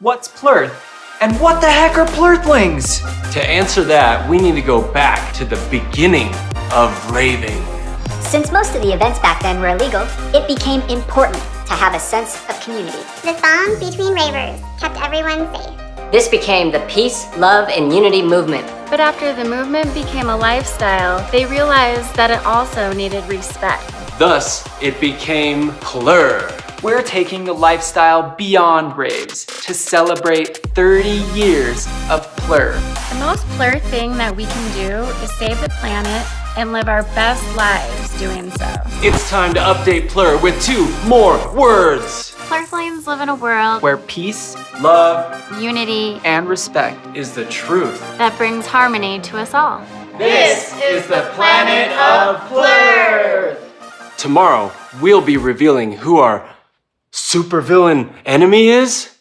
What's Plurth? And what the heck are Plurthlings? To answer that, we need to go back to the beginning of raving. Since most of the events back then were illegal, it became important to have a sense of community. The bond between ravers kept everyone safe. This became the peace, love, and unity movement. But after the movement became a lifestyle, they realized that it also needed respect. Thus, it became Plur. We're taking the lifestyle beyond raves to celebrate 30 years of Plur. The most Plur thing that we can do is save the planet and live our best lives doing so. It's time to update Plur with two more words. Plurflames live in a world Where peace, love, unity and respect Is the truth. that brings harmony to us all. This is the planet of Plur. Tomorrow, we'll be revealing who our supervillain enemy is.